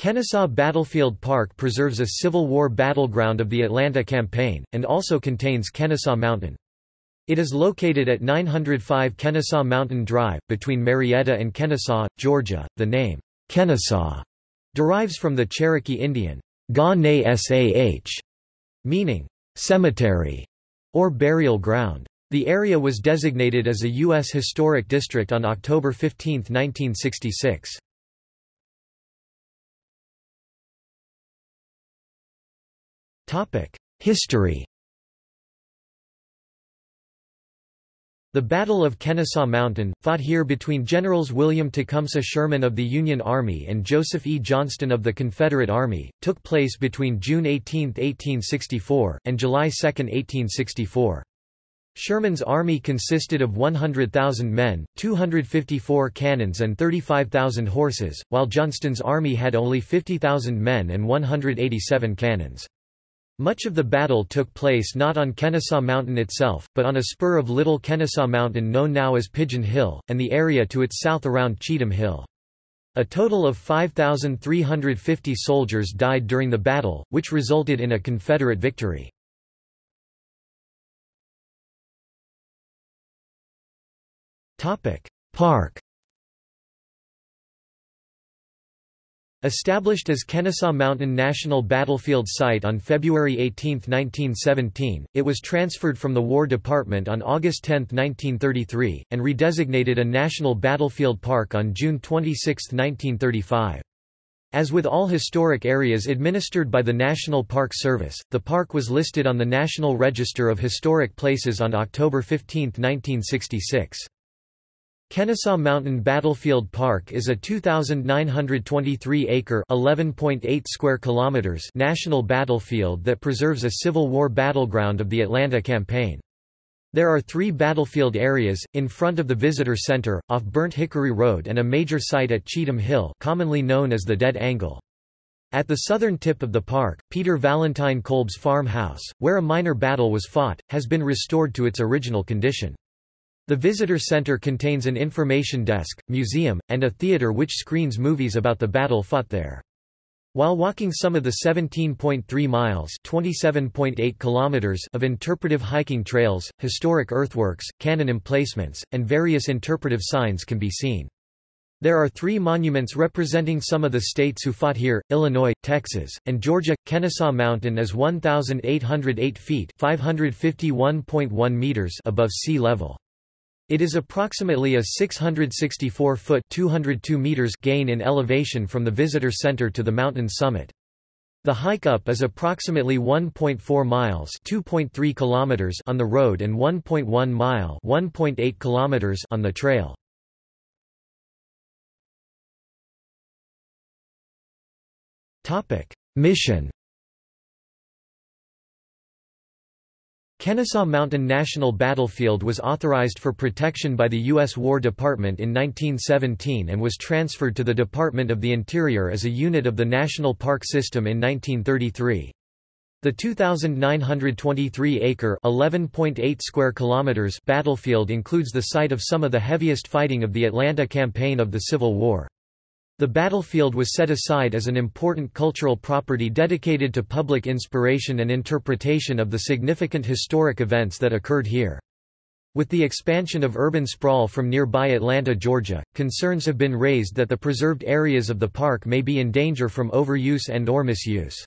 Kennesaw Battlefield Park preserves a Civil War battleground of the Atlanta Campaign, and also contains Kennesaw Mountain. It is located at 905 Kennesaw Mountain Drive, between Marietta and Kennesaw, Georgia. The name, Kennesaw, derives from the Cherokee Indian, Ga Sah, meaning, cemetery, or burial ground. The area was designated as a U.S. Historic District on October 15, 1966. History The Battle of Kennesaw Mountain, fought here between Generals William Tecumseh Sherman of the Union Army and Joseph E. Johnston of the Confederate Army, took place between June 18, 1864, and July 2, 1864. Sherman's army consisted of 100,000 men, 254 cannons and 35,000 horses, while Johnston's army had only 50,000 men and 187 cannons. Much of the battle took place not on Kennesaw Mountain itself, but on a spur of Little Kennesaw Mountain known now as Pigeon Hill, and the area to its south around Cheatham Hill. A total of 5,350 soldiers died during the battle, which resulted in a Confederate victory. Park Established as Kennesaw Mountain National Battlefield Site on February 18, 1917, it was transferred from the War Department on August 10, 1933, and redesignated a National Battlefield Park on June 26, 1935. As with all historic areas administered by the National Park Service, the park was listed on the National Register of Historic Places on October 15, 1966. Kennesaw Mountain Battlefield Park is a 2,923-acre (11.8 square kilometers) national battlefield that preserves a Civil War battleground of the Atlanta Campaign. There are three battlefield areas, in front of the Visitor Center, off Burnt Hickory Road and a major site at Cheatham Hill commonly known as the Dead Angle. At the southern tip of the park, Peter Valentine Kolb's farmhouse, where a minor battle was fought, has been restored to its original condition. The visitor center contains an information desk, museum, and a theater which screens movies about the battle fought there. While walking some of the 17.3 miles (27.8 kilometers) of interpretive hiking trails, historic earthworks, cannon emplacements, and various interpretive signs can be seen. There are three monuments representing some of the states who fought here, Illinois, Texas, and Georgia. Kennesaw Mountain is 1,808 feet (551.1 meters) above sea level. It is approximately a 664-foot (202 meters) gain in elevation from the visitor center to the mountain summit. The hike up is approximately 1.4 miles (2.3 kilometers) on the road and 1.1 mile (1.8 kilometers) on the trail. Topic: Mission Kennesaw Mountain National Battlefield was authorized for protection by the U.S. War Department in 1917 and was transferred to the Department of the Interior as a unit of the National Park System in 1933. The 2,923-acre (11.8 square kilometers) battlefield includes the site of some of the heaviest fighting of the Atlanta campaign of the Civil War. The battlefield was set aside as an important cultural property dedicated to public inspiration and interpretation of the significant historic events that occurred here. With the expansion of urban sprawl from nearby Atlanta, Georgia, concerns have been raised that the preserved areas of the park may be in danger from overuse and or misuse.